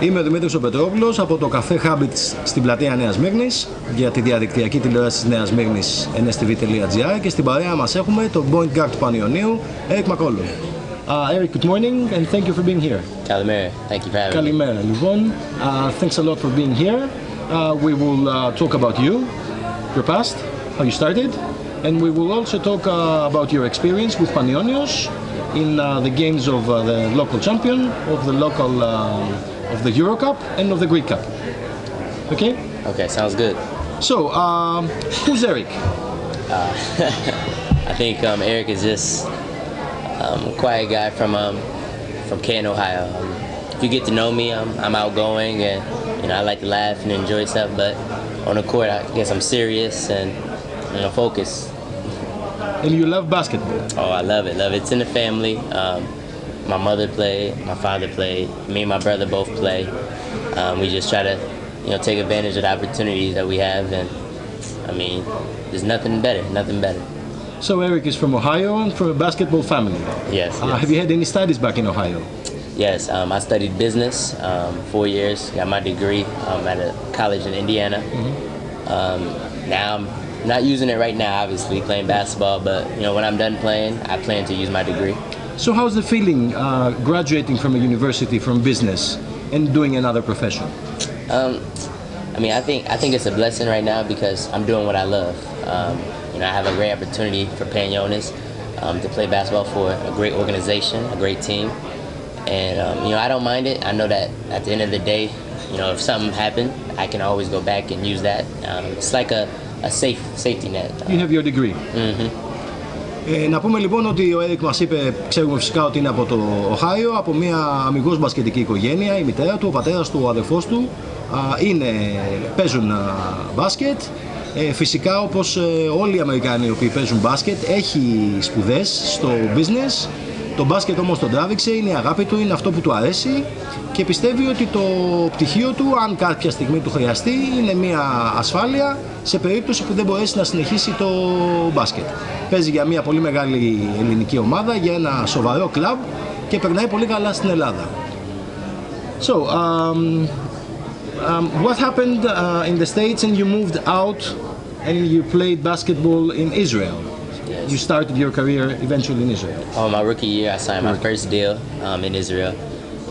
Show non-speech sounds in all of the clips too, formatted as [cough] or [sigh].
Είμαι ο Δημήτρης ο Πετρόπουλος από το καφέ Habits στην πλατεία Νέας Μύρνης για τη διαδικτυακή τηλεόραση της Νέας Μύρνης nstv.gr και στην παρέα μας έχουμε τον point guard του Πανιωνίου, Eric McCollum. Uh, Eric, good morning and thank you for being here. Kalimera, thank you for having me. Καλημέρα λοιπόν. Uh, thanks a lot for being here. Uh, we will uh, talk about you, your past, how you started, and we will also talk uh, about your experience with Panionios in uh, the games of uh, the local champion, of the local, uh, of the Euro Cup and of the Greek Cup. Okay? Okay, sounds good. So, um, who's Eric? [laughs] I think um, Eric is just um, a quiet guy from um, from Canton, Ohio. Um, if you get to know me, I'm, I'm outgoing and you know I like to laugh and enjoy stuff. But on the court, I guess I'm serious and you know focused. And you love basketball. Oh, I love it, love it. It's in the family. My mother played, my father played, me and my brother both play. Um, we just try to, you know, take advantage of the opportunities that we have, and I mean, there's nothing better, nothing better. So, Eric is from Ohio and from a basketball family. Yes. Uh, yes. have you had any studies back in Ohio? Yes, um, I studied business um, four years, got my degree um, at a college in Indiana. Um, now I'm not using it right now, obviously, playing basketball, but you know, when I'm done playing, I plan to use my degree. So, how's the feeling uh, graduating from a university from business and doing another profession? Um, I mean, I think I think it's a blessing right now because I'm doing what I love. Um, you know, I have a great opportunity for Panionios um, to play basketball for a great organization, a great team, and um, you know, I don't mind it. I know that at the end of the day, you know, if something happened, I can always go back and use that. Um, it's like a, a safe safety net. You have your degree. Ε, να πούμε λοιπόν ότι ο Έρικ μας είπε, ξέρουμε φυσικά ότι είναι από το Οχάιο, από μια αμυγός μπασκετική οικογένεια, η μητέρα του, ο πατέρας του, ο αδερφός του, α, είναι, παίζουν α, μπάσκετ. Ε, φυσικά όπως ε, όλοι οι Αμερικάνοι οι οποίοι παίζουν μπάσκετ έχει σπουδές στο business το μπάσκετ όμως τον τράβηξε, είναι η αγάπη του, είναι αυτό που του αρέσει και πιστεύει ότι το πτυχίο του, αν κάποια στιγμή του χρειαστεί, είναι μια ασφάλεια σε περίπτωση που δεν μπορέσει να συνεχίσει το μπάσκετ. Παίζει για μια πολύ μεγάλη ελληνική ομάδα, για ένα σοβαρό κλαμπ και περνάει πολύ καλά στην Ελλάδα. So, um, um, what happened uh, in the States and you moved out and you played basketball in Israel? Yes. You started your career eventually in Israel. Oh, my rookie year, I signed my Rookie. first deal um, in Israel.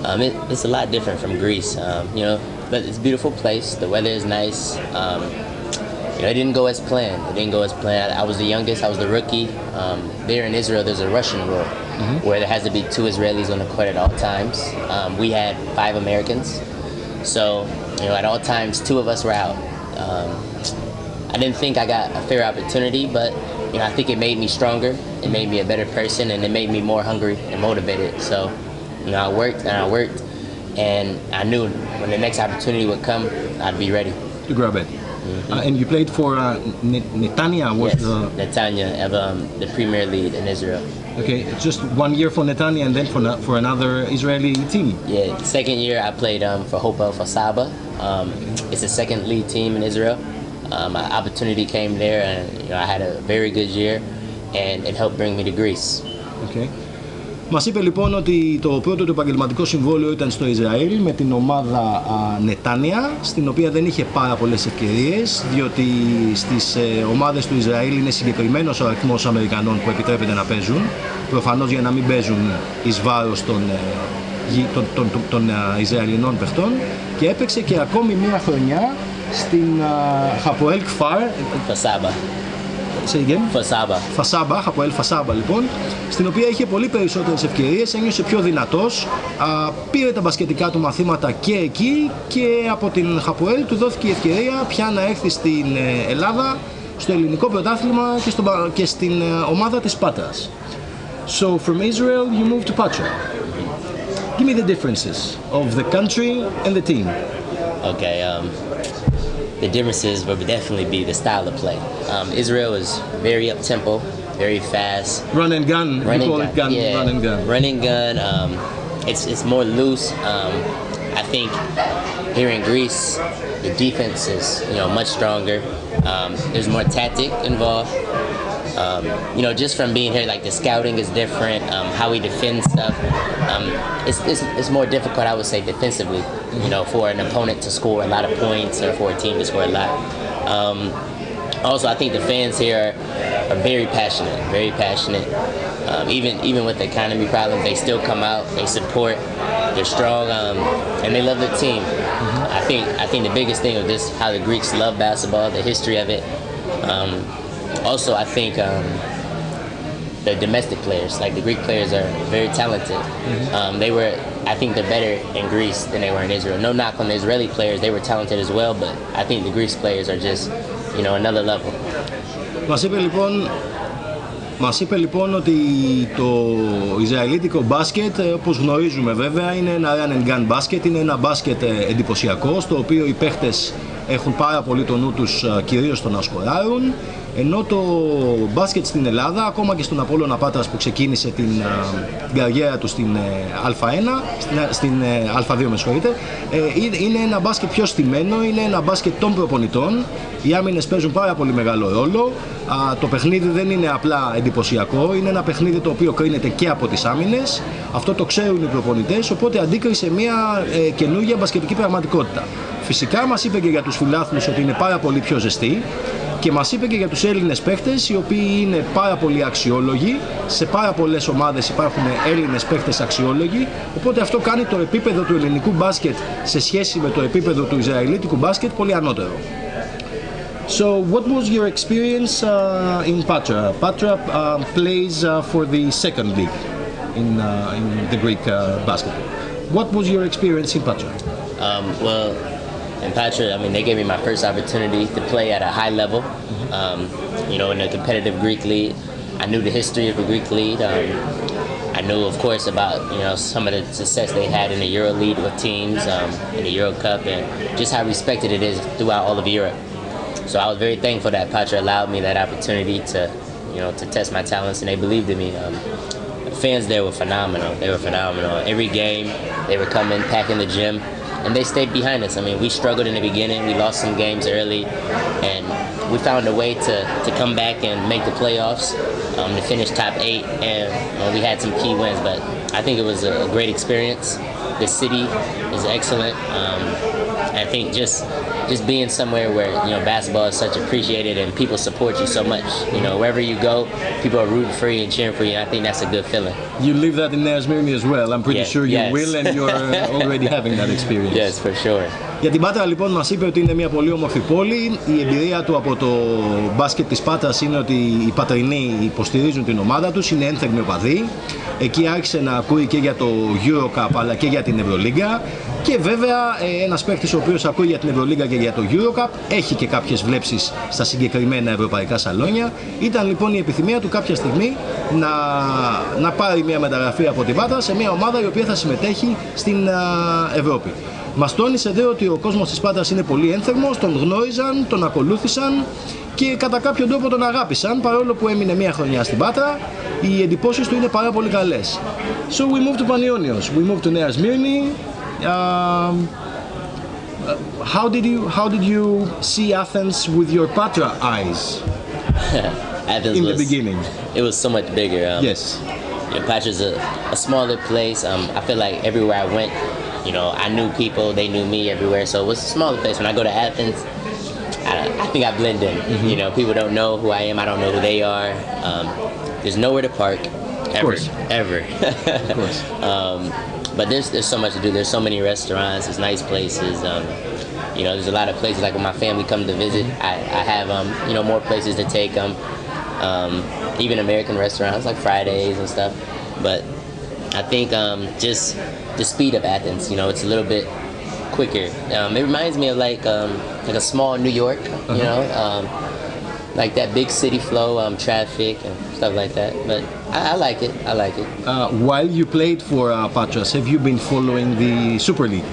Um, it, it's a lot different from Greece, um, you know, but it's a beautiful place. The weather is nice. Um, you know, it didn't go as planned. It didn't go as planned. I was the youngest. I was the rookie. Um, there in Israel, there's a Russian rule where there has to be two Israelis on the court at all times. Um, we had five Americans, so you know, at all times, two of us were out. Um, I didn't think I got a fair opportunity, but you know, I think it made me stronger. It made me a better person, and it made me more hungry and motivated. So, you know, I worked and I worked, and I knew when the next opportunity would come, I'd be ready. to grab it. Uh, and you played for uh, Netanya was yes, the Netanya of um, the Premier League in Israel. okay just one year for Netanya and then for na- for another Israeli team. Yeah, second year I played um, for Hapoel Kfar Saba. Um, it's a second league team in Israel. Um, my opportunity came there, and you know, I had a very good year, and it helped bring me to Greece. Okay. Μας είπε λοιπόν ότι το πρώτο του επαγγελματικό συμβόλαιο ήταν στο Ισραήλ με την ομάδα α, Νετάνια, στην οποία δεν είχε πάρα πολλές ευκαιρίες, διότι στις ε, ομάδες του Ισραήλ είναι συγκεκριμένος ο αριθμός Αμερικανών που επιτρέπεται να παίζουν, προφανώς για να μην παίζουν εις βάρος των, ε, γη- των, των, των, των, ε, Ισραηλινών παιχτών. Και έπαιξε και ακόμη μία χρονιά στην Χαποέλ Κφάρ, For Saba. Say again? For Saba. Φασάμπα, από Ελ Φασάμπα λοιπόν, στην οποία είχε πολύ περισσότερες ευκαιρίες, ένιωσε πιο δυνατός, α, πήρε τα μπασκετικά του μαθήματα και εκεί και από την Χαποέλ του δόθηκε η ευκαιρία πια να έρθει στην ε, Ελλάδα, στο ελληνικό πρωτάθλημα και, στο, μπα- και στην ε, ομάδα της Πάτρας. So from Israel you moved to Patra. Give me the differences of the country and the team. Okay. Um, the differences would definitely be the style of play. Um, Israel is very up tempo, very fast. Run and gun, Running you call gun. gun, yeah. run and gun. Running gun. Um, it's it's more loose. Um, I think here in Greece, the defense is you know much stronger. Um, there's more tactic involved. Um, you know, just from being here, like the scouting is different. Um, how we defend stuff, um, it's, it's, it's more difficult, I would say, defensively. You know, for an opponent to score a lot of points or for a team to score a lot. Um, also, I think the fans here are, are very passionate, very passionate. Um, even even with the economy problems, they still come out, they support, they're strong, um, and they love the team. Mm-hmm. I think I think the biggest thing of this, how the Greeks love basketball, the history of it. Um, also, I think um, the domestic players, like the Greek players, are very talented. Mm-hmm. Um, they were, I think, they're better in Greece than they were in Israel. No knock on the Israeli players; they were talented as well, but I think the Greek players are just, you know, another level. Μας είπε λοιπόν Μας είπε λοιπόν ότι το Ισραηλίτικο μπάσκετ, όπως γνωρίζουμε βέβαια, είναι ένα run and gun μπάσκετ, είναι ένα μπάσκετ εντυπωσιακό, στο οποίο οι παίχτες έχουν πάρα πολύ το νου τους κυρίως στο να σκοράρουν, Ενώ το μπάσκετ στην Ελλάδα, ακόμα και στον Απόλλωνα Πάτρας που ξεκίνησε την, την καριέρα του στην Α1, στην, στην Α2 με συγχωρείτε, είναι ένα μπάσκετ πιο στημένο, είναι ένα μπάσκετ των προπονητών. Οι άμυνες παίζουν πάρα πολύ μεγάλο ρόλο. Το παιχνίδι δεν είναι απλά εντυπωσιακό, είναι ένα παιχνίδι το οποίο κρίνεται και από τις άμυνες. Αυτό το ξέρουν οι προπονητές, οπότε αντίκρισε μια καινούργια μπασκετική πραγματικότητα. Φυσικά μας είπε και για τους φιλάθλους ότι είναι πάρα πολύ πιο ζεστή και μας είπε και για τους Έλληνες παίχτες οι οποίοι είναι πάρα πολύ αξιόλογοι σε πάρα πολλές ομάδες υπάρχουν Έλληνες παίχτες αξιόλογοι οπότε αυτό κάνει το επίπεδο του ελληνικού μπάσκετ σε σχέση με το επίπεδο του Ισραηλίτικου μπάσκετ πολύ ανώτερο So what was your experience uh, in Patra? Patra uh, plays uh, for the second league in, uh, in the Greek uh, basketball. What was your experience in Patra? Um, well, in Patra, I mean, they gave me my first opportunity to play at a high level. Um, you know, in a competitive Greek league, I knew the history of the Greek league. Um, I knew, of course, about you know some of the success they had in the Euro League with teams um, in the Euro Cup, and just how respected it is throughout all of Europe. So I was very thankful that Patra allowed me that opportunity to, you know, to test my talents, and they believed in me. Um, the fans there were phenomenal. They were phenomenal. Every game, they were coming, packing the gym and they stayed behind us. I mean, we struggled in the beginning. We lost some games early, and we found a way to, to come back and make the playoffs, um, to finish top eight, and we had some key wins. But I think it was a great experience. The city is excellent. Um, I think just just being somewhere where you know basketball is such appreciated and people support you so much. You know, wherever you go, people are rooting for you and cheering for you. And I think that's a good feeling. You live that in Nea Smyrni as well. I'm pretty Yeah, sure you yes. will, and you're uh, already having that [laughs] experience. Yes, for sure. Για την Πάτρα λοιπόν μας είπε ότι είναι μια πολύ όμορφη πόλη. Η εμπειρία του από το μπάσκετ της Πάτρας είναι ότι οι Πατρινοί υποστηρίζουν την ομάδα τους, είναι ένθερμοι οπαδοί. Εκεί άρχισε να ακούει και για το Eurocup αλλά και για την Ευρωλίγκα. Και βέβαια ε, ένας παίκτης ο οποίος ακούει για την Ευρωλίγκα και για το Eurocup έχει και κάποιες βλέψεις στα συγκεκριμένα ευρωπαϊκά σαλόνια. Ήταν λοιπόν η επιθυμία του κάποια στιγμή να, να πάρει μια μεταγραφή από την Πάτρα σε μια ομάδα η οποία θα συμμετέχει στην α, Ευρώπη. Μας τόνισε ότι ο κόσμος της Πάντας είναι πολύ ένθερμος, τον γνώριζαν, τον ακολούθησαν και κατά κάποιο τρόπο τον αγάπησαν, παρόλο που έμεινε μία χρονιά στην Πάτρα, οι εντυπώσεις του είναι πάρα πολύ καλές. So we moved to Panionios, we moved to Νέας Σμύρνη. Um, how, did you, how did you see Athens with your Patra eyes? [laughs] In the beginning. It was so much bigger. Um, yes. Patra is a, smaller place. Um, I feel like everywhere I went, you know, I knew people, they knew me everywhere. So it was a smaller place. When I go to Athens, I, I think I blend in. You know, people don't know who I am. I don't know who they are. Um, there's nowhere to park. Ever, course. ever. Of course. [laughs] um, but there's there's so much to do. There's so many restaurants. There's nice places. Um, you know, there's a lot of places like when my family come to visit, I, I have um, you know more places to take them. Um, even American restaurants like Fridays and stuff. But I think um, just the speed of Athens. You know, it's a little bit quicker. Um, it reminds me of like um, like a small New York. You know. Um, like that big city flow, um, traffic and stuff like that. But I, I like it. I like it. Uh, while you played for uh, Patras, have you been following the Super League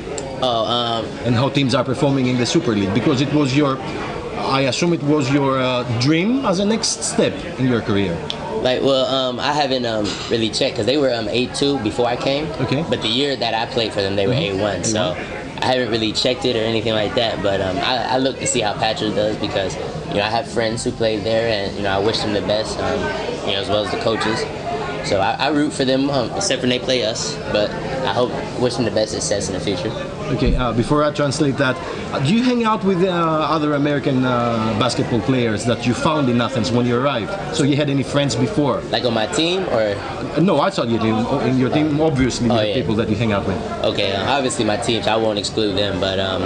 Oh, um, and how teams are performing in the Super League? Because it was your, I assume it was your uh, dream as a next step in your career. Like, well, um, I haven't um, really checked because they were um, A2 before I came. Okay. But the year that I played for them, they were A1. So I haven't really checked it or anything like that, but um, I, I, look to see how Patrick does because you know I have friends who played there, and you know I wish them the best, um, you know as well as the coaches. So I, I root for them, um, except when they play us. But I hope, wish them the best success in the future. Okay, uh, before I translate that, do you hang out with uh, other American uh, basketball players that you found in Athens when you arrived? So you had any friends before? Like on my team, or? Uh, no, I saw you in your team. Obviously, oh, yeah. people that you hang out with. Okay, uh, obviously my teams. I won't exclude them, but. Um,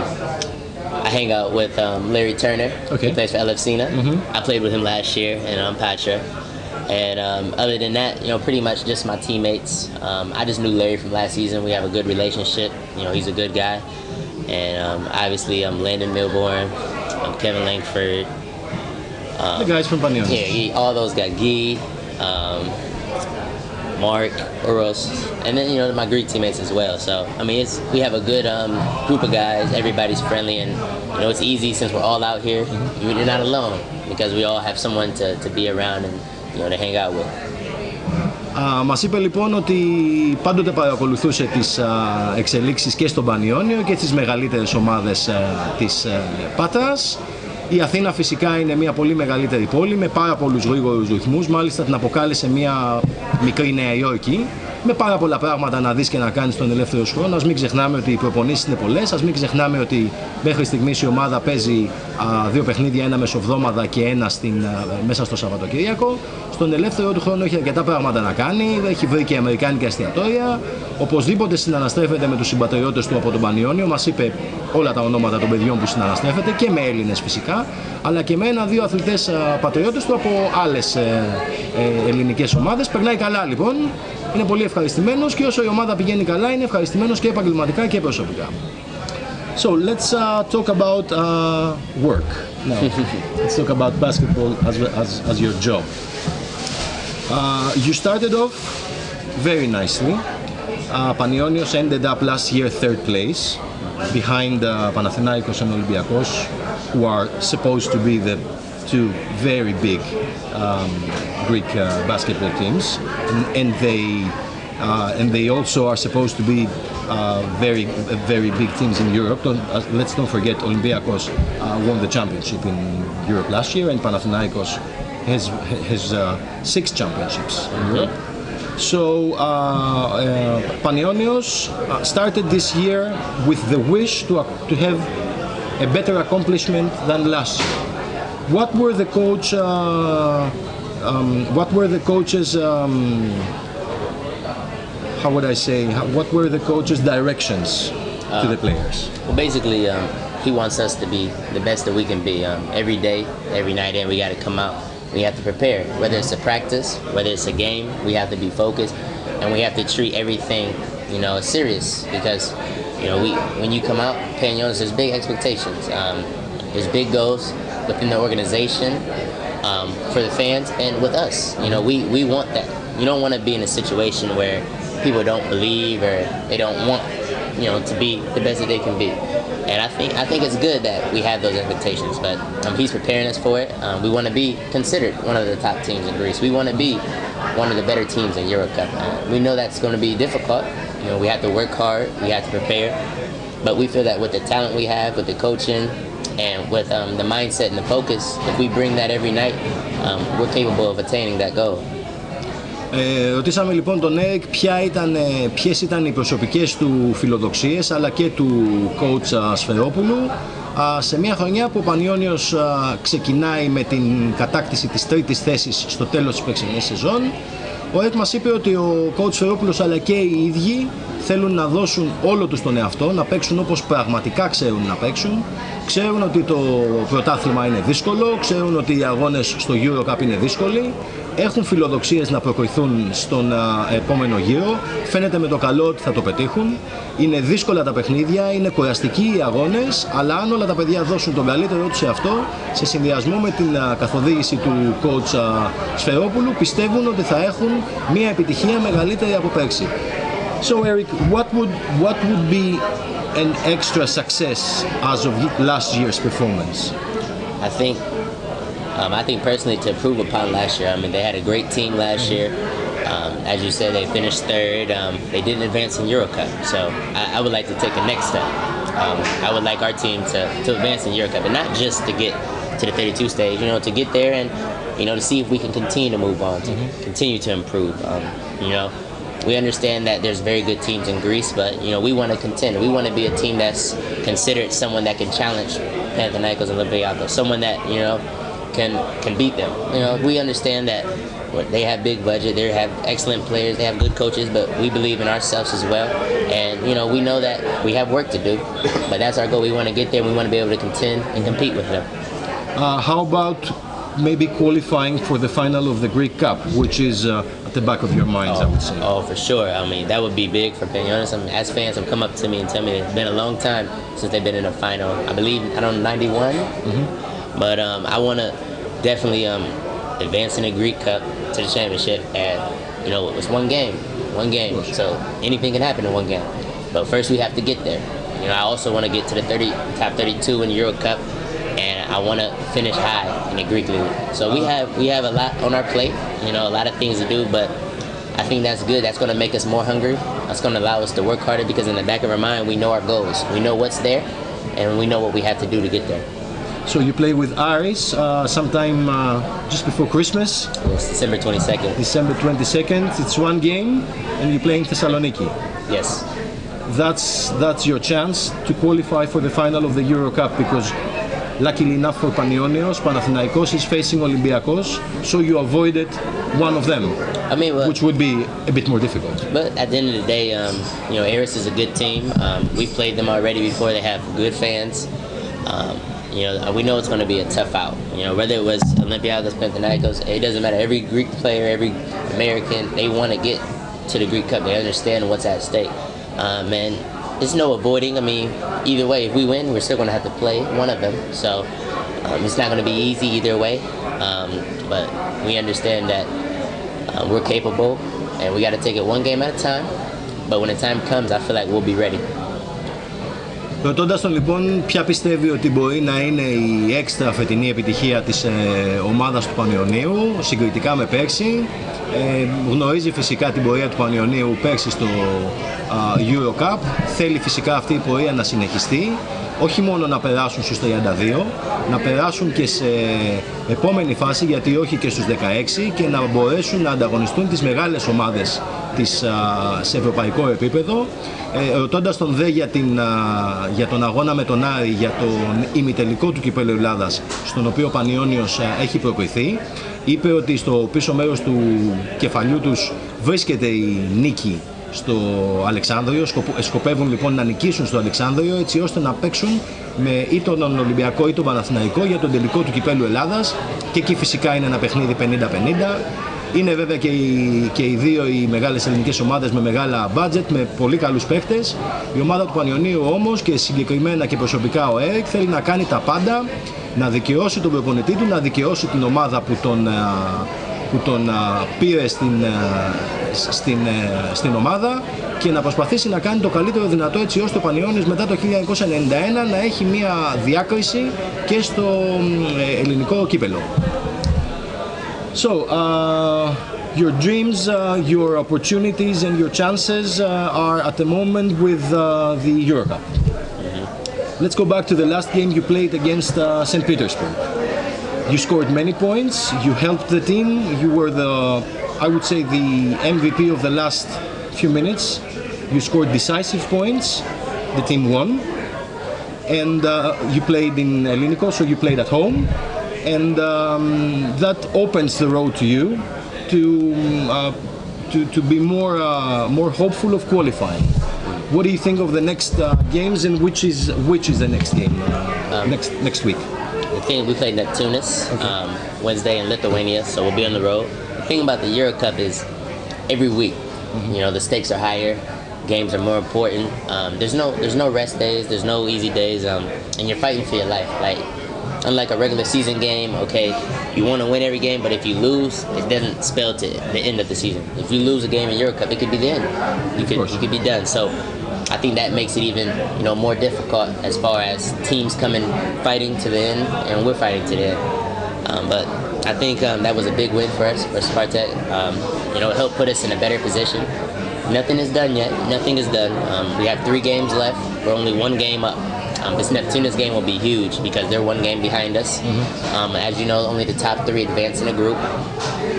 I hang out with um, Larry Turner. Okay. He plays for Elefsina. Mm -hmm. I played with him last year, and um, Patra. And um, other than that, you know, pretty much just my teammates. Um, I just knew Larry from last season. We have a good relationship. You know, he's a good guy. And um, obviously, I'm Landon Milbourne, I'm Kevin Langford. Um, the guys from Panion. Yeah, he, all those guys. Guy, um, Mark, Uros, and then you know my Greek teammates as well. So I mean, it's we have a good um, group of guys. Everybody's friendly, and you know it's easy since we're all out here. Mm-hmm. You're not alone because we all have someone to, to be around and you know, to hang out with. Α, μας είπε λοιπόν ότι πάντοτε παρακολουθούσε τις α, εξελίξεις και στον Πανιόνιο και στις μεγαλύτερες ομάδες α, της α, Πάτρας. Η Αθήνα φυσικά είναι μια πολύ μεγαλύτερη πόλη με πάρα πολλούς γρήγορους ρυθμούς, μάλιστα την αποκάλεσε μια μικρή Νέα Υόρκη με πάρα πολλά πράγματα να δεις και να κάνεις τον ελεύθερο σου χρόνο. Ας μην ξεχνάμε ότι οι προπονήσεις είναι πολλές, ας μην ξεχνάμε ότι μέχρι στιγμής η ομάδα παίζει α, δύο παιχνίδια, ένα μεσοβδόμαδα και ένα στην, α, μέσα στο Σαββατοκύριακο. Στον ελεύθερο του χρόνο έχει αρκετά πράγματα να κάνει, έχει βρει και αμερικάνικα εστιατόρια. Οπωσδήποτε συναναστρέφεται με τους συμπατριώτες του από τον Πανιόνιο, μας είπε όλα τα ονόματα των παιδιών που συναναστρέφεται και με Έλληνες φυσικά, αλλά και με ένα-δύο αθλητές πατριώτες του από άλλες ε, ε, ελληνικές ομάδες. Περνάει καλά λοιπόν, είναι πολύ ευχαριστημένος και όσο η ομάδα πηγαίνει καλά είναι ευχαριστημένος και επαγγελματικά και προσωπικά. So let's uh, talk about uh, work now. let's talk about basketball as, as, as your job. Uh, you started off very nicely. Uh, Panionios ended up last year third place behind uh, Panathinaikos and Olympiakos who are supposed to be the two very big um, Greek uh, basketball teams, and, and they uh, and they also are supposed to be uh, very very big teams in Europe. Don't, uh, let's not forget Olympiacos uh, won the championship in Europe last year, and Panathinaikos has has uh, six championships in Europe. So uh, Panionios started this year with the wish to to have a better accomplishment than last year. What were the coach? um, what were the coaches? Um, how would I say? How, what were the coaches' directions uh, to the players? Well, basically, um, he wants us to be the best that we can be um, every day, every night, and we got to come out. We have to prepare. Whether it's a practice, whether it's a game, we have to be focused, and we have to treat everything, you know, serious because, you know, we when you come out, Panionios, there's big expectations. Um, there's big goals within the organization um, for the fans and with us. You know, we, we want that. You don't want to be in a situation where people don't believe or they don't want, you know, to be the best that they can be. And I think I think it's good that we have those expectations. But um, he's preparing us for it. Um, we want to be considered one of the top teams in Greece. We want to be one of the better teams in EuroCup. Uh, we know that's going to be difficult. You know, we have to work hard. We have to prepare. But we feel that with the talent we have, with the coaching, and with um, the mindset and the focus, if we bring that every night, um, we're capable of attaining that goal. Ε, ρωτήσαμε λοιπόν τον Έρικ ποια ήταν, ποιες ήταν οι προσωπικές του φιλοδοξίες αλλά και του coach Σφερόπουλου σε μια χρονιά που ο Πανιόνιος ξεκινάει με την κατάκτηση της τρίτης θέσης στο τέλος της περσινής σεζόν ο Έρικ μας είπε ότι ο coach Σφερόπουλος αλλά και οι ίδιοι θέλουν να δώσουν όλο τους τον εαυτό, να παίξουν όπως πραγματικά ξέρουν να παίξουν. Ξέρουν ότι το πρωτάθλημα είναι δύσκολο, ξέρουν ότι οι αγώνες στο Eurocup είναι δύσκολοι, έχουν φιλοδοξίες να προκριθούν στον επόμενο γύρο, φαίνεται με το καλό ότι θα το πετύχουν. Είναι δύσκολα τα παιχνίδια, είναι κουραστικοί οι αγώνες, αλλά αν όλα τα παιδιά δώσουν τον καλύτερό τους σε αυτό, σε συνδυασμό με την καθοδήγηση του coach Σφερόπουλου, πιστεύουν ότι θα έχουν μια επιτυχία μεγαλύτερη από πέρσι. So Eric, what would what would be an extra success as of last year's performance? I think um, I think personally to improve upon last year. I mean, they had a great team last year. Um, as you said, they finished third. Um, they didn't advance in EuroCup, so I, I, would like to take a next step. Um, I would like our team to, to advance in Euro Cup, and not just to get to the 32 stage, you know, to get there and, you know, to see if we can continue to move on, to mm-hmm. continue to improve. Um, you know, we understand that there's very good teams in Greece, but, you know, we want to contend. We want to be a team that's considered someone that can challenge Panathinaikos and Olympiacos, someone that, you know, can can beat them. You know, we understand that they have big budget, they have excellent players, they have good coaches, but we believe in ourselves as well. And you know, we know that we have work to do, but that's our goal. We want to get there. We want to be able to contend and compete with them. Uh, how about maybe qualifying for the final of the Greek Cup, which is uh, the back of your minds, oh, I would say. Oh, for sure. I mean, that would be big for Panathinaikos. I mean, as fans have come up to me and tell me it's been a long time since they've been in a final. I believe, I don't know, 91? Mm-hmm. But um, I want to definitely um, advance in the Greek Cup to the championship. And, you know, it's one game, one game. So anything can happen in one game. But first we have to get there. You know, I also want to get to the 30, top 32 in the Euro Cup and I want to finish high in the Greek league. So we have we have a lot on our plate, you know, a lot of things to do, but I think that's good. That's going to make us more hungry. That's going to allow us to work harder because in the back of our mind, we know our goals. We know what's there, and we know what we have to do to get there. So you play with Aris uh, sometime uh, just before Christmas. It's December 22nd. December 22nd. It's one game, and you play in Thessaloniki. Yes. That's that's your chance to qualify for the final of the Euro Cup because luckily enough for Panionios, Panathinaikos is facing Olympiacos, so you avoided one of them. I mean, well, which would be a bit more difficult. But at the end of the day, um, you know, Aris is a good team. Um, we've played them already before. They have good fans. Um, you know, we know it's going to be a tough out. You know, whether it was Olympiacos, Panathinaikos, it doesn't matter. Every Greek player, every American, they want to get to the Greek Cup. They understand what's at stake. Um, and there's no avoiding. I mean, either way, if we win, we're still going to have to play one of them. So um, it's not going to be easy either way. Um, but we understand that uh, we're capable, and we got to take it one game at a time. But when the time comes, I feel like we'll be ready. Ρωτώντας τον λοιπόν ποια πιστεύει ότι μπορεί να είναι η έξτρα φετινή επιτυχία της ε, ομάδας του Πανιωνίου συγκριτικά με πέρσι. Ε, γνωρίζει φυσικά την πορεία του Πανιωνίου πέρσι στο Euro Cup θέλει φυσικά αυτή η πορεία να συνεχιστεί. Όχι μόνο να περάσουν στους 32, να περάσουν και σε επόμενη φάση, γιατί όχι και στους 16 και να μπορέσουν να ανταγωνιστούν τις μεγάλες ομάδες της, σε ευρωπαϊκό επίπεδο. Ε, ρωτώντας τον ΔΕ για, την, για τον αγώνα με τον Άρη, για τον ημιτελικό του κυπέλου Ελλάδας, στον οποίο ο Πανιόνιος έχει προκριθεί, είπε ότι στο πίσω μέρος του κεφαλιού τους βρίσκεται η νίκη στο Αλεξάνδριο. Σκοπεύουν λοιπόν να νικήσουν στο Αλεξάνδριο έτσι ώστε να παίξουν με ή τον Ολυμπιακό ή τον Παναθηναϊκό για τον τελικό του κυπέλου Ελλάδας και εκεί φυσικά είναι ένα παιχνίδι 50-50. Είναι βέβαια και οι, και οι δύο οι μεγάλες ελληνικές ομάδες με μεγάλα budget, με πολύ καλούς παίχτες. Η ομάδα του Πανιωνίου όμως και συγκεκριμένα και προσωπικά ο Έρικ θέλει να κάνει τα πάντα, να δικαιώσει τον προπονητή του, να δικαιώσει την ομάδα που τον, που τον πήρε στην, στην, στην ομάδα και να προσπαθήσει να κάνει το καλύτερο δυνατό έτσι ώστε ο Πανιώνης μετά το 1991 να έχει μια διάκριση και στο ελληνικό κύπελο. So, uh, your dreams, uh, your opportunities and your chances uh, are at the moment with uh, the Eurocup. Mm-hmm. Let's go back to the last game you played against uh, St. Petersburg. You scored many points. You helped the team. You were the, I would say, the MVP of the last few minutes. You scored decisive points. The team won. And uh, you played in Elinico, so you played at home. And um, that opens the road to you to, uh, to, to be more, uh, more hopeful of qualifying. What do you think of the next uh, games and which is, which is the next game uh, um, next, next week? thing we play Neptunas okay. um, Wednesday in Lithuania, so we'll be on the road. The thing about the Euro Cup is every week, mm-hmm. you know, the stakes are higher, games are more important. Um, there's no there's no rest days, there's no easy days, um, and you're fighting for your life. Like unlike a regular season game, okay, you want to win every game, but if you lose, it doesn't spell to the end of the season. If you lose a game in Euro Cup, it could be the end. You could you could be done. So I think that makes it even you know more difficult as far as teams coming fighting to the end, and we're fighting to the end. Um, but I think um, that was a big win for us for Spartak. Um, you know, it helped put us in a better position. Nothing is done yet. Nothing is done. Um, we have three games left. We're only one game up Um, this Neptunas game will be huge because they're one game behind us. Um, as you know, only the top three advance in a group.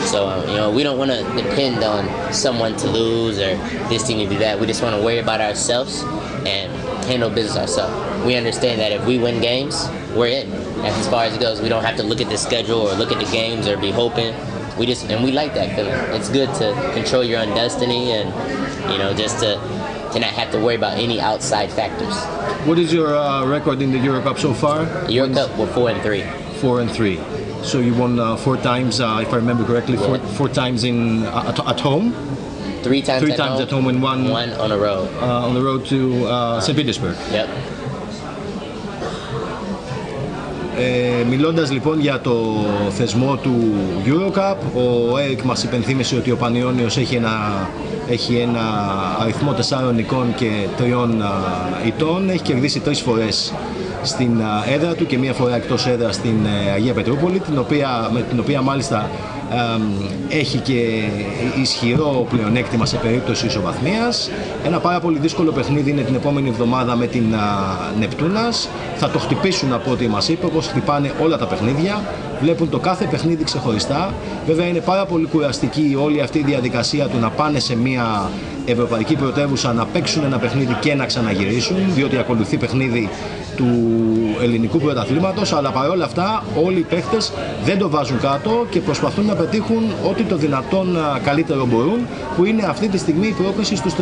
So um, you know we don't want to depend on someone to lose or this team to do that. We just want to worry about ourselves and handle business ourselves. We understand that if we win games, we're in. That's as far as it goes. We don't have to look at the schedule or look at the games or be hoping. We just and we like that feeling. It's good to control your own destiny and you know just to to not have to worry about any outside factors. What is your uh, record in the Euro Cup so far? Euro Cup, we're four and three. Four and three. So you won uh, four times, uh, if I remember correctly, four, yeah. four times in uh, at, at, home. Three times. Three at times home, at home and one. One on a road. Uh, on the road to uh, St. Petersburg. Yep. Ε, μιλώντας λοιπόν για το θεσμό του Eurocup, ο Eric μας υπενθύμησε ότι ο Πανιώνιος έχει ένα έχει ένα αριθμό τεσσάρων εικών και τριών α, ητών. Έχει κερδίσει τρεις φορές στην α, έδρα του και μία φορά εκτός έδρας στην ε, Αγία Πετρούπολη, την οποία, με την οποία μάλιστα α, έχει και ισχυρό πλεονέκτημα σε περίπτωση ισοβαθμίας. Ένα πάρα πολύ δύσκολο παιχνίδι είναι την επόμενη εβδομάδα με την α, Νεπτούνας. Θα το χτυπήσουν από ό,τι μας είπε, όπως χτυπάνε όλα τα παιχνίδια. Βλέπουν το κάθε παιχνίδι ξεχωριστά. Βέβαια είναι πάρα πολύ κουραστική όλη αυτή η διαδικασία του να πάνε σε μια ευρωπαϊκή πρωτεύουσα να παίξουν ένα παιχνίδι και να ξαναγυρίσουν, διότι ακολουθεί παιχνίδι του ελληνικού πρωταθλήματος, αλλά παρόλα αυτά όλοι οι παίχτες δεν το βάζουν κάτω και προσπαθούν να πετύχουν ό,τι το δυνατόν α, καλύτερο μπορούν, που είναι αυτή τη στιγμή η πρόκληση στους 32.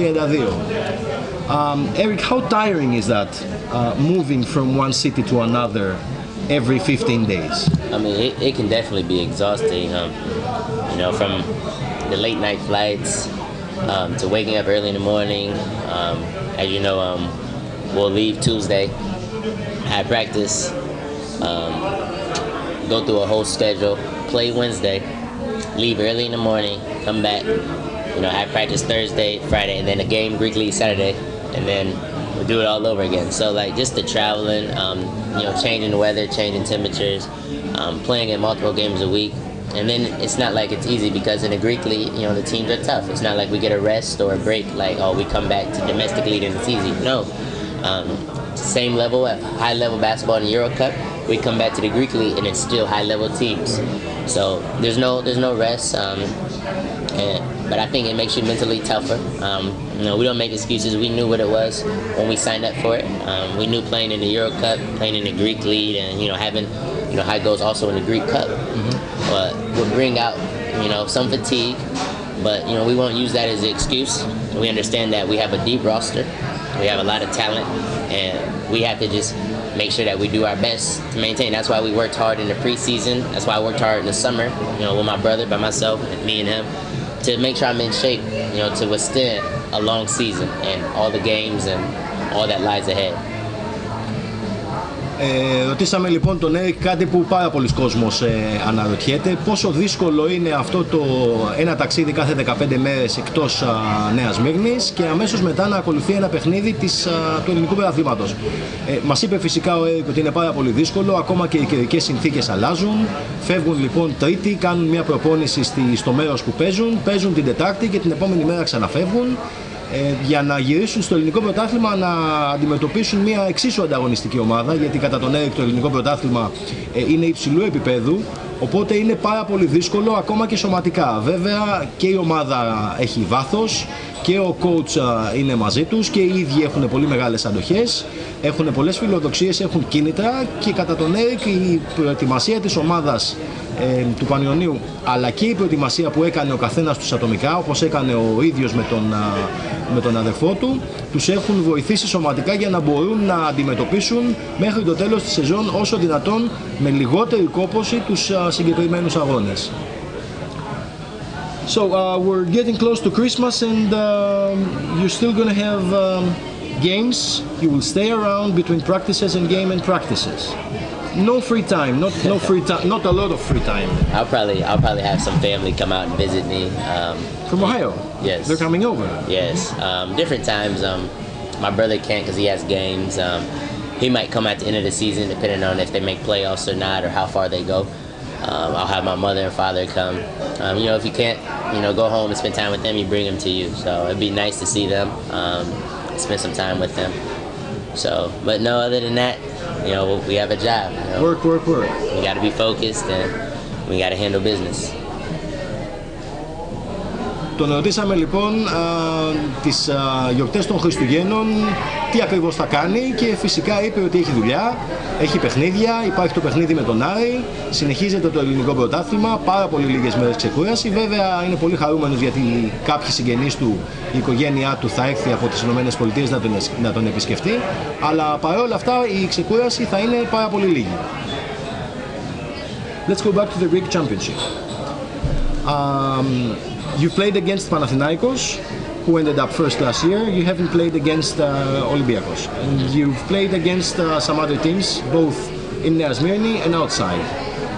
Um, Eric, how tiring is that uh, moving from one city to another every 15 days? I mean, it, it can definitely be exhausting. Um, you know, from the late night flights um, to waking up early in the morning. Um, as you know, um, we'll leave Tuesday, have practice, um, go through a whole schedule, play Wednesday, leave early in the morning, come back, you know, have practice Thursday, Friday, and then a game Greek League Saturday, and then we'll do it all over again. So like just the traveling, um, you know, changing the weather, changing temperatures, um, playing in multiple games a week. And then it's not like it's easy because in the Greek league, you know, the teams are tough. It's not like we get a rest or a break, like, oh, we come back to domestic league and it's easy. No. Um, same level, high level basketball in Euro Cup, we come back to the Greek league and it's still high level teams. So there's no there's no rest. Um, and, but I think it makes you mentally tougher. Um, you know, we don't make excuses. We knew what it was when we signed up for it. Um, we knew playing in the Euro Cup, playing in the Greek League, and you know having you know high goals also in the Greek Cup, but would bring out you know some fatigue. But you know we won't use that as an excuse. We understand that we have a deep roster, we have a lot of talent, and we have to just make sure that we do our best to maintain. That's why we worked hard in the preseason. That's why I worked hard in the summer. You know, with my brother, by myself, and me and him, to make sure I'm in shape. You know, to withstand a long season and all the games and all that lies ahead. Ε, ρωτήσαμε λοιπόν τον Έρικ κάτι που πάρα πολλοί κόσμος ε, αναρωτιέται πόσο δύσκολο είναι αυτό το ένα ταξίδι κάθε 15 μέρες εκτός α, Νέας Μύρνης και αμέσως μετά να ακολουθεί ένα παιχνίδι της, α, του ελληνικού πρωταθλήματος. Ε, μας είπε φυσικά ο Έρικ ότι είναι πάρα πολύ δύσκολο, ακόμα και οι καιρικές συνθήκες αλλάζουν. Φεύγουν λοιπόν Τρίτη, κάνουν μια προπόνηση στη, στο μέρος που παίζουν, παίζουν την Τετάρτη και την επόμενη μέρα ξαναφεύγουν ε, για να γυρίσουν στο ελληνικό πρωτάθλημα να αντιμετωπίσουν μια εξίσου ανταγωνιστική ομάδα γιατί κατά τον Έρικ το ελληνικό πρωτάθλημα ε, είναι υψηλού επίπεδου οπότε είναι πάρα πολύ δύσκολο ακόμα και σωματικά. Βέβαια και η ομάδα έχει βάθος και ο coach α, είναι μαζί τους και οι ίδιοι έχουν πολύ μεγάλες αντοχές έχουν πολλές φιλοδοξίες, έχουν κίνητρα και κατά τον Έρικ η προετοιμασία της ομάδας ε, του Πανιωνίου αλλά και η προετοιμασία που έκανε ο καθένας τους ατομικά όπως έκανε ο ίδιος με τον, α, με τον αδερφό του τους έχουν βοηθήσει σωματικά για να μπορούν να αντιμετωπίσουν μέχρι το τέλος της σεζόν όσο δυνατόν με λιγότερη κόπωση τους α, συγκεκριμένους αγώνες. So uh, we're getting close to Christmas and um, you're still gonna have um, games. You will stay around between practices and game and practices. No free time, not no free time, not a lot of free time. I'll probably I'll probably have some family come out and visit me. Um, From Ohio. Yes. They're coming over. Yes, um, different times. Um, my brother can't because he has games. Um, he might come at the end of the season, depending on if they make playoffs or not, or how far they go. Um, I'll have my mother and father come. Um, you know, if you can't, you know, go home and spend time with them, you bring them to you. So it'd be nice to see them, um, spend some time with them. So, but no, other than that, you know, we have a job. You know? Work, work, work. We got to be focused and we got to handle business. Τον ρωτήσαμε λοιπόν α, τις α, γιορτές των Χριστουγέννων τι ακριβώς θα κάνει και φυσικά είπε ότι έχει δουλειά, έχει παιχνίδια, υπάρχει το παιχνίδι με τον Άρη, συνεχίζεται το ελληνικό πρωτάθλημα, πάρα πολύ λίγες μέρες ξεκούραση. Βέβαια είναι πολύ χαρούμενος γιατί κάποιοι συγγενείς του, η οικογένειά του θα έρθει από τις ΗΠΑ να τον, να τον επισκεφτεί, αλλά παρόλα αυτά η ξεκούραση θα είναι πάρα πολύ λίγη. Let's go back to the Greek Championship. Um, you played against Panathinaikos, who ended up first last year. You haven't played against uh. And you've played against uh, some other teams, both in Nea Smyrni and outside.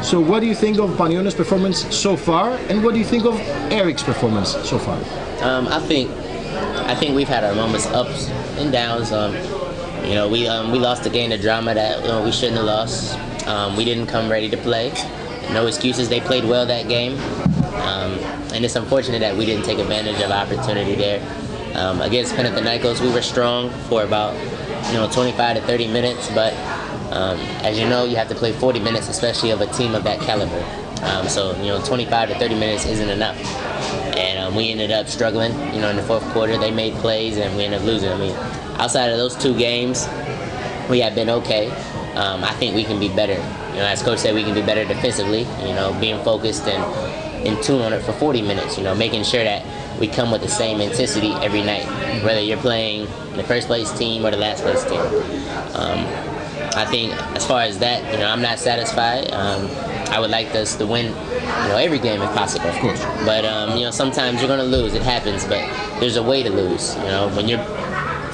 So what do you think of Panionios' performance so far, and what do you think of Eric's performance so far? Um, I think I think we've had our moments ups and downs. Um, you know, we um, we lost a game to drama that you know, we shouldn't have lost. Um, we didn't come ready to play. No excuses. They played well that game, um, and it's unfortunate that we didn't take advantage of opportunity there. Um, against Panathinaikos, we were strong for about you know 25 to 30 minutes, but um, as you know, you have to play 40 minutes, especially of a team of that caliber. Um, so you know, 25 to 30 minutes isn't enough, and um, we ended up struggling. You know, in the fourth quarter, they made plays, and we ended up losing. I mean, outside of those two games, we have been okay. Um, I think we can be better. You know, as coach said, we can be better defensively. You know, being focused and in tune on it for 40 minutes. You know, making sure that we come with the same intensity every night, whether you're playing the first place team or the last place team. Um, I think as far as that, you know, I'm not satisfied. Um, I would like us to win, you know, every game if possible. Of course. But um, you know, sometimes you're gonna lose. It happens. But there's a way to lose. You know, when you're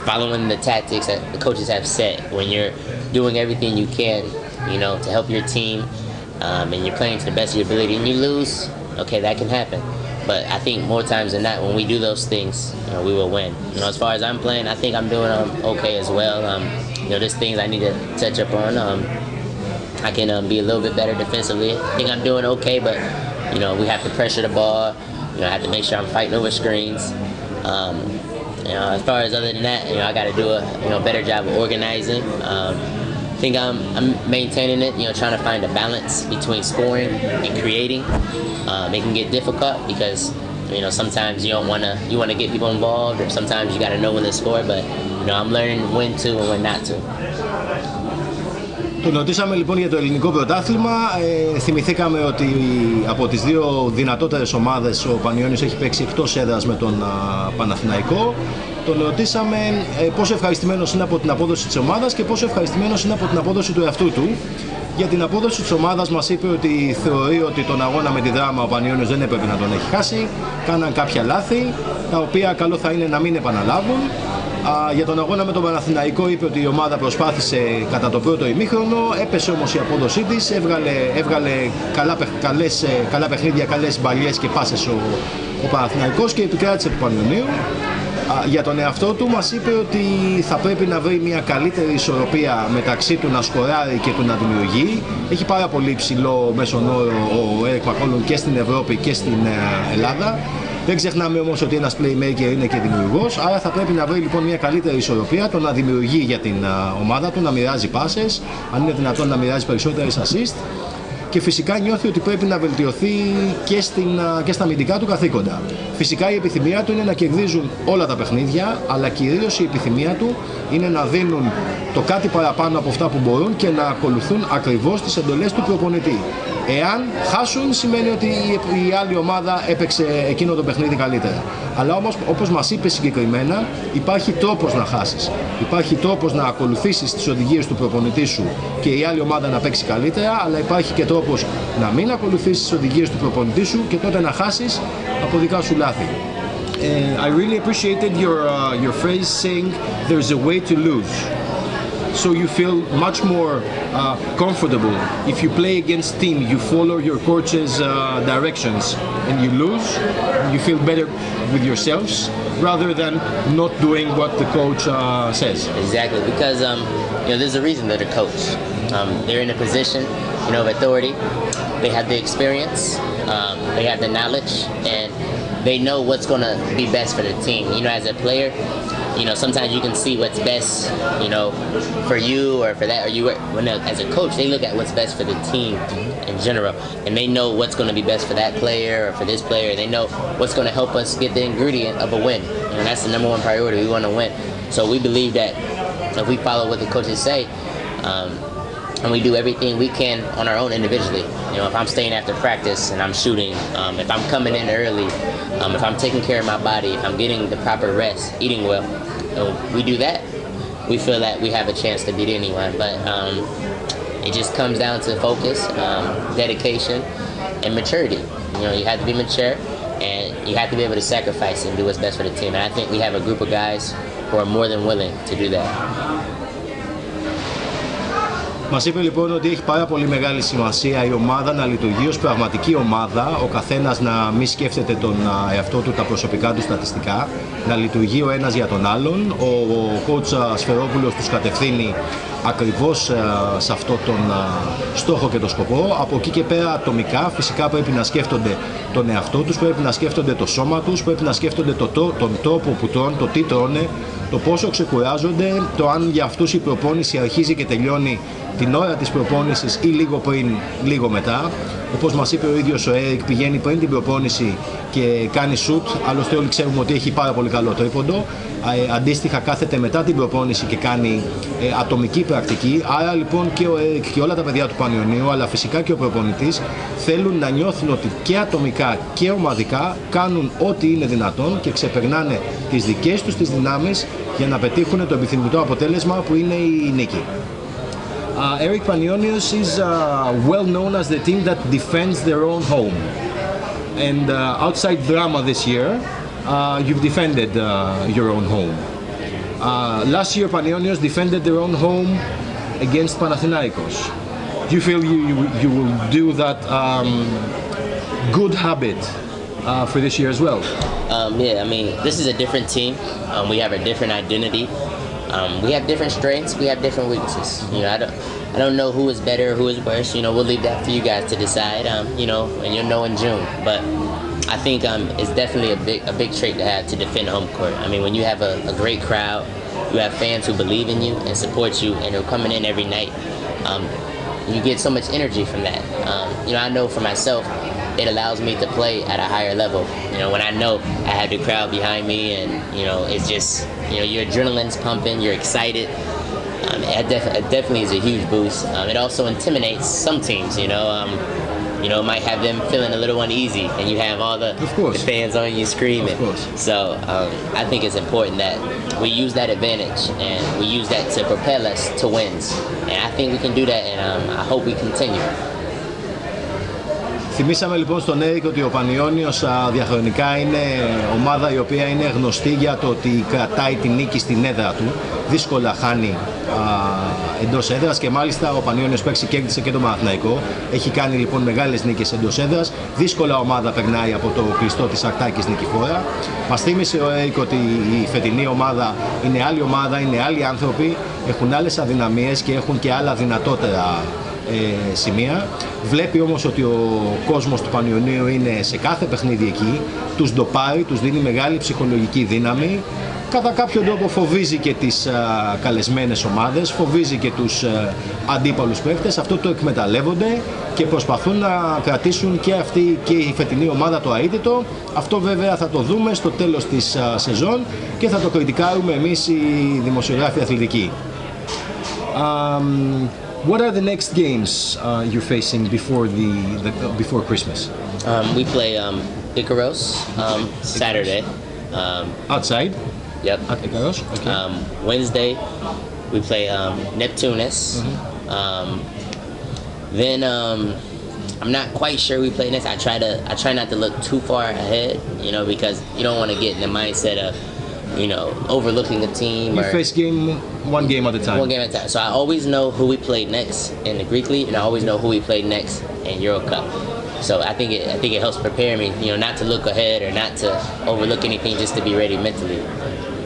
following the tactics that the coaches have set, when you're doing everything you can, you know, to help your team, um, and you're playing to the best of your ability, and you lose, okay, that can happen. But I think more times than not, when we do those things, you know, we will win. You know, as far as I'm playing, I think I'm doing um, okay as well. Um, you know, there's things I need to touch up on. Um, I can um, be a little bit better defensively. I think I'm doing okay, but you know, we have to pressure the ball. You know, I have to make sure I'm fighting over screens. Um, you know, as far as other than that, you know, I got to do a you know better job of organizing. Um, I think I'm, I'm maintaining it. You know, trying to find a balance between scoring and creating. Um, it can get difficult because you know sometimes you don't want to you want to get people involved, or sometimes you got to know when to score. But you know, I'm learning when to and when not to. Τον ρωτήσαμε λοιπόν για το ελληνικό πρωτάθλημα. Ε, θυμηθήκαμε ότι από τις δύο δυνατότερες ομάδες ο Πανιώνιος έχει παίξει εκτός έδρας με τον α, Παναθηναϊκό. Τον ρωτήσαμε ε, πόσο ευχαριστημένος είναι από την απόδοση της ομάδας και πόσο ευχαριστημένος είναι από την απόδοση του εαυτού του. Για την απόδοση της ομάδας μας είπε ότι θεωρεί ότι τον αγώνα με τη δράμα ο Πανιώνιος δεν έπρεπε να τον έχει χάσει. Κάναν κάποια λάθη, τα οποία καλό θα είναι να μην επαναλάβουν. Α, για τον αγώνα με τον Παναθηναϊκό είπε ότι η ομάδα προσπάθησε κατά το πρώτο ημίχρονο, έπεσε όμως η απόδοσή της, έβγαλε, έβγαλε καλά, παιχ- καλές, ε, καλά παιχνίδια, καλές μπαλιές και πάσες ο, ο Παναθηναϊκός και επικράτησε του Πανιωνίου. Α, για τον εαυτό του μας είπε ότι θα πρέπει να βρει μια καλύτερη ισορροπία μεταξύ του να σκοράρει και του να δημιουργεί. Έχει πάρα πολύ ψηλό μέσον όρο ο Έρικ Μακόλουν και στην Ευρώπη και στην ε, Ελλάδα. Δεν ξεχνάμε όμως ότι ένας playmaker είναι και δημιουργός, άρα θα πρέπει να βρει λοιπόν μια καλύτερη ισορροπία, το να δημιουργεί για την α, ομάδα του, να μοιράζει πάσες, αν είναι δυνατόν να μοιράζει περισσότερες assist και φυσικά νιώθει ότι πρέπει να βελτιωθεί και, στην, α, και στα αμυντικά του καθήκοντα. Φυσικά η επιθυμία του είναι να κερδίζουν όλα τα παιχνίδια, αλλά κυρίως η επιθυμία του είναι να δίνουν το κάτι παραπάνω από αυτά που μπορούν και να ακολουθούν ακριβώς τις εντολές του προπονητή. Εάν χάσουν σημαίνει ότι η η άλλη ομάδα έπαιξε εκείνο το παιχνίδι καλύτερα. Αλλά όμως όπως μας είπε συγκεκριμένα υπάρχει τρόπος να χάσεις. Υπάρχει τρόπος να ακολουθήσεις τις οδηγίες του προπονητή σου και η άλλη ομάδα να παίξει καλύτερα αλλά υπάρχει και τρόπος να μην ακολουθήσεις τις οδηγίες του προπονητή σου και τότε να χάσεις από δικά σου λάθη. Uh, I really appreciated your uh, your phrase saying there's a way to lose. So you feel much more uh, comfortable if you play against team. You follow your coach's uh, directions and you lose. You feel better with yourselves rather than not doing what the coach uh, says. Exactly, because um, you know there's a reason they're the coach. Um, they're in a position, you know, of authority. They have the experience, um, they have the knowledge, and they know what's going to be best for the team. You know, as a player, you know, sometimes you can see what's best, you know, for you or for that, or you when as a coach, they look at what's best for the team in general, and they know what's going to be best for that player or for this player. They know what's going to help us get the ingredient of a win, and that's the number one priority. We want to win, so we believe that if we follow what the coaches say. Um, and we do everything we can on our own individually. You know, if I'm staying after practice and I'm shooting, um, if I'm coming in early, um, if I'm taking care of my body, if I'm getting the proper rest, eating well, you know, we do that. We feel that we have a chance to beat anyone, but um, it just comes down to focus, um, dedication, and maturity. You know, you have to be mature, and you have to be able to sacrifice and do what's best for the team. And I think we have a group of guys who are more than willing to do that. Μας είπε λοιπόν ότι έχει πάρα πολύ μεγάλη σημασία η ομάδα να λειτουργεί ως πραγματική ομάδα, ο καθένας να μην σκέφτεται τον εαυτό του, τα προσωπικά του στατιστικά, να λειτουργεί ο ένας για τον άλλον. Ο, ο coach Σφερόπουλος τους κατευθύνει ακριβώς σε αυτό τον στόχο και τον σκοπό. Από εκεί και πέρα ατομικά φυσικά πρέπει να σκέφτονται τον εαυτό τους, πρέπει να σκέφτονται το σώμα τους, πρέπει να σκέφτονται το, τον τρόπο που τρώνε, το τι τρώνε, το πόσο ξεκουράζονται, το αν για αυτούς η προπόνηση αρχίζει και τελειώνει την ώρα της προπόνησης ή λίγο πριν, λίγο μετά. Όπως μας είπε ο ίδιος ο Έρικ, πηγαίνει πριν την προπόνηση και κάνει σουτ, άλλωστε όλοι ξέρουμε ότι έχει πάρα πολύ καλό τρίποντο. Ε, αντίστοιχα κάθεται μετά την προπόνηση και κάνει ε, ατομική πρακτική. Άρα λοιπόν και ο Έρικ και όλα τα παιδιά του Πανιωνίου, αλλά φυσικά και ο προπονητής, θέλουν να νιώθουν ότι και ατομικά και ομαδικά κάνουν ό,τι είναι δυνατόν και ξεπερνάνε τις δικές τους τις δυνάμεις για να πετύχουν το επιθυμητό αποτέλεσμα που είναι η νίκη. Uh, Eric Panionios is uh, well known as the team that defends their own home. And uh, outside drama this year, uh, you've defended uh, your own home. Uh, last year, Panionios defended their own home against Panathinaikos. Do you feel you, you, you will do that um, good habit for this year as well? Um, yeah, I mean, this is a different team. Um, we have a different identity. Um, we have different strengths. We have different weaknesses. You know, I don't, I don't know who is better, who is worse. You know, we'll leave that for you guys to decide. Um, you know, and you'll know in June. But I think um, it's definitely a big, a big trait to have to defend home court. I mean, when you have a, a great crowd, you have fans who believe in you and support you, and are coming in every night. Um, you get so much energy from that. Um, you know, I know for myself, it allows me to play at a higher level. You know, when I know I have the crowd behind me, and you know, it's just you know, your adrenaline's pumping, you're excited. Um, it, def- it, definitely is a huge boost. Um, it also intimidates some teams. You know, um, you know, it might have them feeling a little uneasy, and you have all the, the fans on you screaming. So um, I think it's important that we use that advantage and we use that to propel us to wins. And I think we can do that, and um, I hope we continue. Θυμήσαμε λοιπόν στον Έρικ ότι ο Πανιόνιος διαχρονικά είναι ομάδα η οποία είναι γνωστή για το ότι κρατάει την νίκη στην έδρα του. Δύσκολα χάνει εντός έδρας και μάλιστα ο Πανιόνιος παίξει κέρδισε και το Μαθηναϊκό. Έχει κάνει λοιπόν μεγάλες νίκες εντός έδρας. Δύσκολα ομάδα περνάει από το κλειστό της Ακτάκης νικηφόρα. Μας θύμισε ο Έρικ ότι η φετινή ομάδα είναι άλλη ομάδα, είναι άλλοι άνθρωποι, έχουν άλλες αδυναμίες και έχουν και άλλα δυνατότερα ε, σημεία. Βλέπει όμως ότι ο κόσμος του Πανιωνίου είναι σε κάθε παιχνίδι εκεί, τους ντοπάρει, τους δίνει μεγάλη ψυχολογική δύναμη, κατά κάποιο τρόπο φοβίζει και τις α, καλεσμένες ομάδες, φοβίζει και τους α, αντίπαλους παίκτες, αυτό το εκμεταλλεύονται και προσπαθούν να κρατήσουν και αυτή και η φετινή ομάδα το αίτητο. Αυτό βέβαια θα το δούμε στο τέλος της α, σεζόν και θα το κριτικάρουμε εμείς οι δημοσιογράφοι αθλητικοί. What are the next games uh, you're facing before the, the before Christmas? Um, we play um, Icaros um, Saturday. Um, Outside. Yep. At Icaros. Okay. Um, Wednesday, we play um, Neptunas. Mm-hmm. then I'm not quite sure we play next. I try to I try not to look too far ahead, you know, because you don't want to get in the mindset of you know, overlooking a team. You or, face game one game at a time. One game at a time. So I always know who we played next in the Greek League, and I always know who we played next in Euro Cup. So I think it I think it helps prepare me, you know, not to look ahead or not to overlook anything, just to be ready mentally.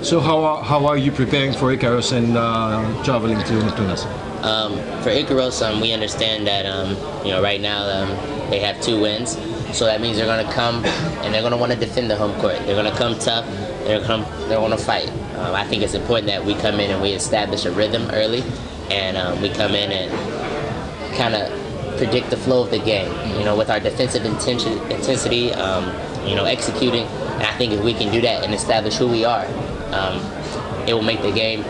So how are, how are you preparing for Icarus and uh, traveling to Neptunas? Um, for Icarus, um, we understand that um, you know right now um, they have two wins, so that means they're going to come and they're going to want to defend the home court. They're going to come tough they're gonna they're gonna fight. Um, I think it's important that we come in and we establish a rhythm early, and um, we come in and kind of predict the flow of the game. You know, with our defensive intention, intensity, um, you know, executing. And I think if we can do that and establish who we are, um, it will make the game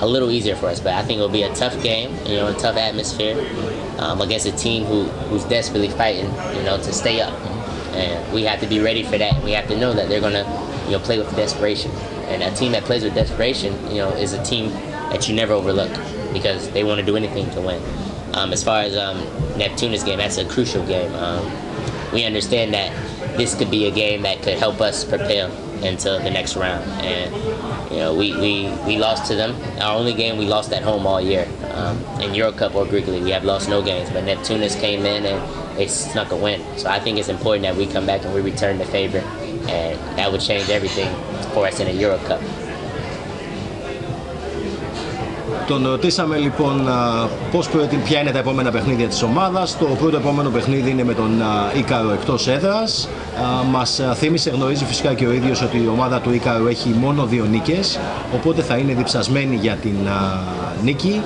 a little easier for us. But I think it'll be a tough game, you know, a tough atmosphere um, against a team who, who's desperately fighting, you know, to stay up. And we have to be ready for that. We have to know that they're gonna, you know, play with desperation. And a team that plays with desperation, you know, is a team that you never overlook because they want to do anything to win. Um, as far as um, Neptunas' game, that's a crucial game. Um, we understand that this could be a game that could help us propel into the next round. And you know, we, we, we lost to them. Our only game we lost at home all year. Um, in Euro Cup or Greek League, we have lost no games. But Neptunas came in and they snuck a win. So I think it's important that we come back and we return the favor, and that would change everything for us in a Euro Cup. Τον ρωτήσαμε λοιπόν πώς ποια είναι τα επόμενα παιχνίδια της ομάδας. Το πρώτο επόμενο παιχνίδι είναι με τον Ίκαρο εκτός έδρας. Μας θύμισε, γνωρίζει φυσικά και ο ίδιος ότι η ομάδα του Ίκαρο έχει μόνο δύο νίκες, οπότε θα είναι διψασμένη για την νίκη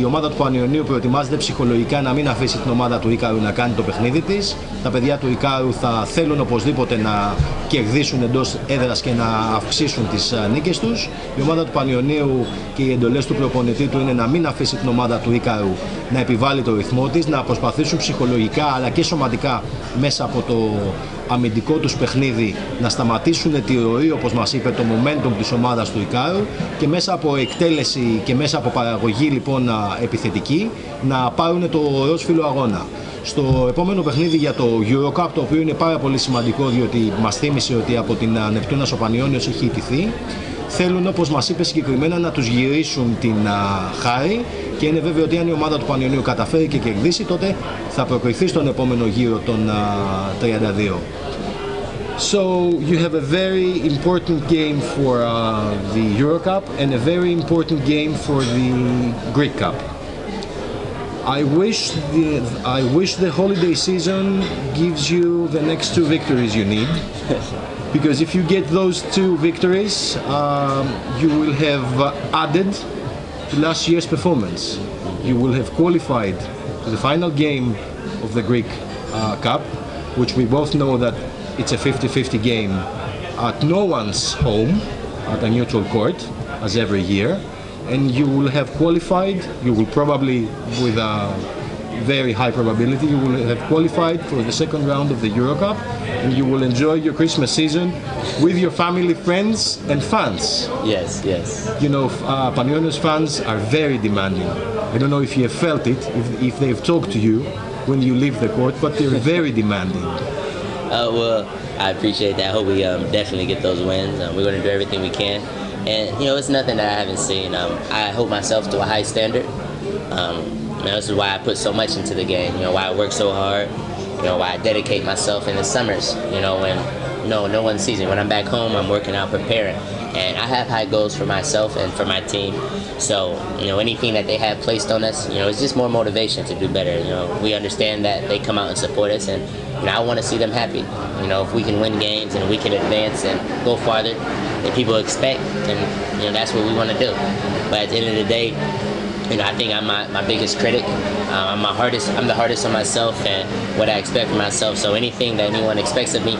η ομάδα του Πανιωνίου προετοιμάζεται ψυχολογικά να μην αφήσει την ομάδα του Ικάρου να κάνει το παιχνίδι της. Τα παιδιά του Ικάρου θα θέλουν οπωσδήποτε να κερδίσουν εντός έδρας και να αυξήσουν τις νίκες τους. Η ομάδα του Πανιωνίου και οι εντολές του προπονητή του είναι να μην αφήσει την ομάδα του Ικάρου να επιβάλλει το ρυθμό της, να προσπαθήσουν ψυχολογικά αλλά και σωματικά μέσα από το αμυντικό τους παιχνίδι να σταματήσουν τη ροή όπως μας είπε το momentum της ομάδας του Ικάρου και μέσα από εκτέλεση και μέσα από παραγωγή λοιπόν επιθετική να πάρουν το ρόσφυλο αγώνα. Στο επόμενο παιχνίδι για το Eurocup το οποίο είναι πάρα πολύ σημαντικό διότι μας θύμισε ότι από την Νεπτούνα ο Πανιόνιος έχει ιτηθεί θέλουν όπως μας είπε συγκεκριμένα να τους γυρίσουν την χάρη και είναι βέβαιο ότι αν η ομάδα του Πανιωνίου καταφέρει και κερδίσει τότε θα προκριθεί στον επόμενο γύρο των 32. So you have a very important game for uh, the Euro Cup and a very important game for the Greek Cup. I wish the I wish the holiday season gives you the next two victories you need. [laughs] because if you get those two victories, um, you will have added to last year's performance. You will have qualified to the final game of the Greek uh, Cup, which we both know that it's a 50-50 game at no one's home, at a neutral court, as every year. And you will have qualified, you will probably, with a very high probability, you will have qualified for the second round of the Euro Cup and you will enjoy your Christmas season with your family, friends, and fans. Yes, yes. You know, uh, Panionios fans are very demanding. I don't know if you have felt it, if, if they've talked to you when you leave the court, but they're very [laughs] demanding. Uh, well, I appreciate that. I hope we um, definitely get those wins. Um, we're going to do everything we can. And, you know, it's nothing that I haven't seen. Um, I hold myself to a high standard. Um, you know, this is why I put so much into the game, you know, why I work so hard, you know, I dedicate myself in the summers, you know, when no no one sees me. When I'm back home, I'm working out, preparing, and I have high goals for myself and for my team. So you know, anything that they have placed on us, you know, it's just more motivation to do better. You know, we understand that they come out and support us, and you know, I want to see them happy. You know, if we can win games and we can advance and go farther than people expect, then you know that's what we want to do. But at the end of the day, you know, I think I'm my, my biggest critic. Uh, I'm my hardest. I'm the hardest on myself and what I expect from myself. So anything that anyone expects of me,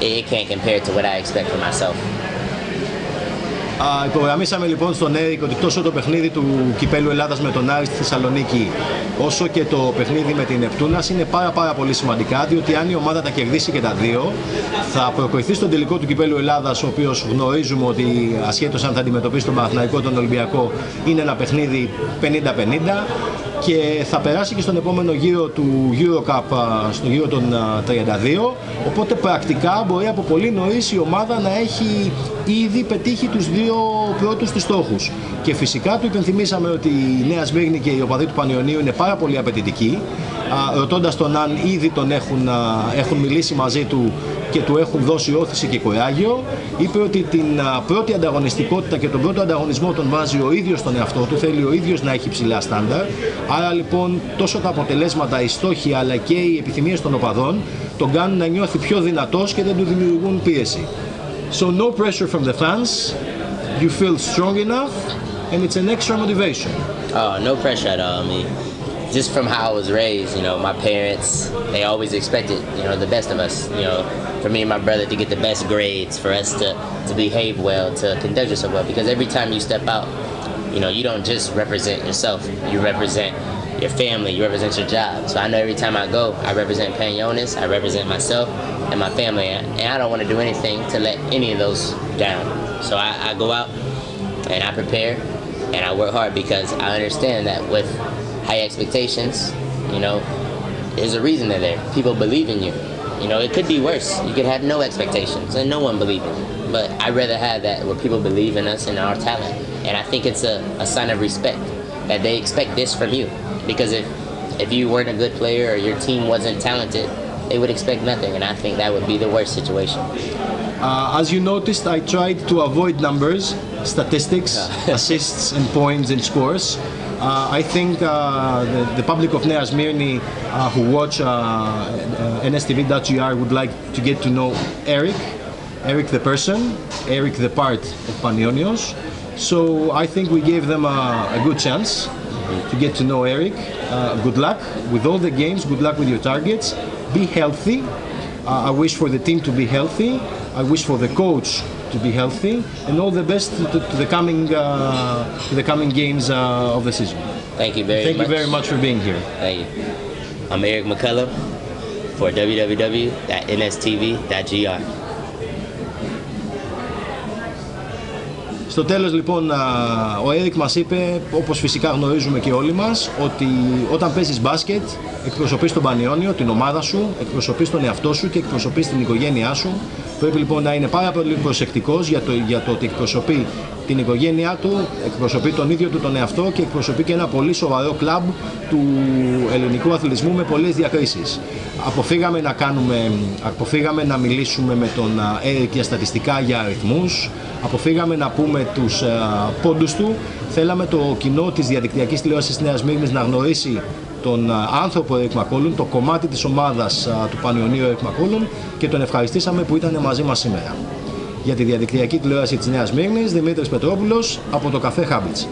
it, it can't compare to what I expect from myself. Α, υπογραμμίσαμε λοιπόν στον Έρικ ότι τόσο το παιχνίδι του Κυπέλου Ελλάδας με τον Άρης στη Θεσσαλονίκη όσο και το παιχνίδι με την Νεπτούνας είναι πάρα πάρα πολύ σημαντικά διότι αν η ομάδα τα κερδίσει και τα δύο θα προκριθεί στον τελικό του Κυπέλου Ελλάδας ο οποίος γνωρίζουμε ότι ασχέτως αν θα αντιμετωπίσει τον Παναθηναϊκό τον Ολυμπιακό είναι ένα παιχνίδι 50-50 και θα περάσει και στον επόμενο γύρο του Eurocup στο γύρο των 32 οπότε πρακτικά μπορεί από πολύ νωρίς η ομάδα να έχει ήδη πετύχει τους δύο πρώτους της στόχους. Και φυσικά του υπενθυμίσαμε ότι η Νέα Σμύρνη και οι οπαδοί του Πανιωνίου είναι πάρα πολύ απαιτητικοί ρωτώντας τον αν ήδη τον έχουν, έχουν μιλήσει μαζί του και του έχουν δώσει όθηση και κοράγιο είπε ότι την πρώτη ανταγωνιστικότητα και τον πρώτο ανταγωνισμό τον βάζει ο ίδιος στον εαυτό του θέλει ο ίδιος να έχει ψηλά στάνταρ άρα λοιπόν τόσο τα αποτελέσματα, οι στόχοι αλλά και οι επιθυμίες των οπαδών τον κάνουν να νιώθει πιο δυνατός και δεν του δημιουργούν πίεση So no pressure from the fans, you feel strong enough and it's an extra motivation. Oh, no pressure at all. I mean, just from how I was raised, you know, my parents, they always expected, you know, the best of us. You know, for me and my brother to get the best grades, for us to, to behave well, to conduct yourself well. Because every time you step out, you know, you don't just represent yourself. You represent your family, you represent your job. So I know every time I go, I represent Panionios, I represent myself and my family. And I don't want to do anything to let any of those down. So I, I go out and I prepare and I work hard because I understand that with high expectations, you know, there's a reason they're there. People believe in you. You know, it could be worse. You could have no expectations and no one believe in you. But I'd rather have that where people believe in us and our talent. And I think it's a, a sign of respect that they expect this from you. Because if if you weren't a good player or your team wasn't talented, they would expect nothing. And I think that would be the worst situation. Uh, as you noticed, I tried to avoid numbers, statistics, [laughs] assists, and points and scores. Uh, I think uh, the, the, public of Nea Smyrni uh, who watch uh, uh, NSTV.gr would like to get to know Eric, Eric the person, Eric the part of Panionios. So I think we gave them a, a good chance to get to know Eric. Uh, good luck with all the games, good luck with your targets. Be healthy. I wish for the team to be healthy. I wish for the coach to be healthy, and all the best to, to the coming uh, to the coming games uh, of the season. Thank you very Thank much. you very much for being here. Thank you. I'm Eric McCollum for www.nstv.gr. Στο τέλος λοιπόν ο Έρικ μας είπε, όπως φυσικά γνωρίζουμε και όλοι μας, ότι όταν παίζεις μπάσκετ εκπροσωπείς τον Πανιόνιο, την ομάδα σου, εκπροσωπείς τον εαυτό σου και εκπροσωπείς την οικογένειά σου. Πρέπει λοιπόν να είναι πάρα πολύ προσεκτικός για το, για το ότι εκπροσωπεί την οικογένειά του, εκπροσωπεί τον ίδιο του τον εαυτό και εκπροσωπεί και ένα πολύ σοβαρό κλαμπ του ελληνικού αθλητισμού με πολλές διακρίσεις. Αποφύγαμε να, κάνουμε, αποφύγαμε να μιλήσουμε με τον Έρικ για στατιστικά, για αριθμούς, αποφύγαμε να πούμε τους πόντους του, θέλαμε το κοινό της διαδικτυακής τηλεόρασης της Νέας Μύρνης να γνωρίσει τον άνθρωπο Eric Μακόλουν, το κομμάτι της ομάδας του Πανιωνίου Eric Μακόλουν και τον ευχαριστήσαμε που ήταν μαζί μας σήμερα. Για τη διαδικτυακή τηλεόραση της Νέας Μύρνης, Δημήτρης Πετρόπουλος από το καφέ Χάμπιτς.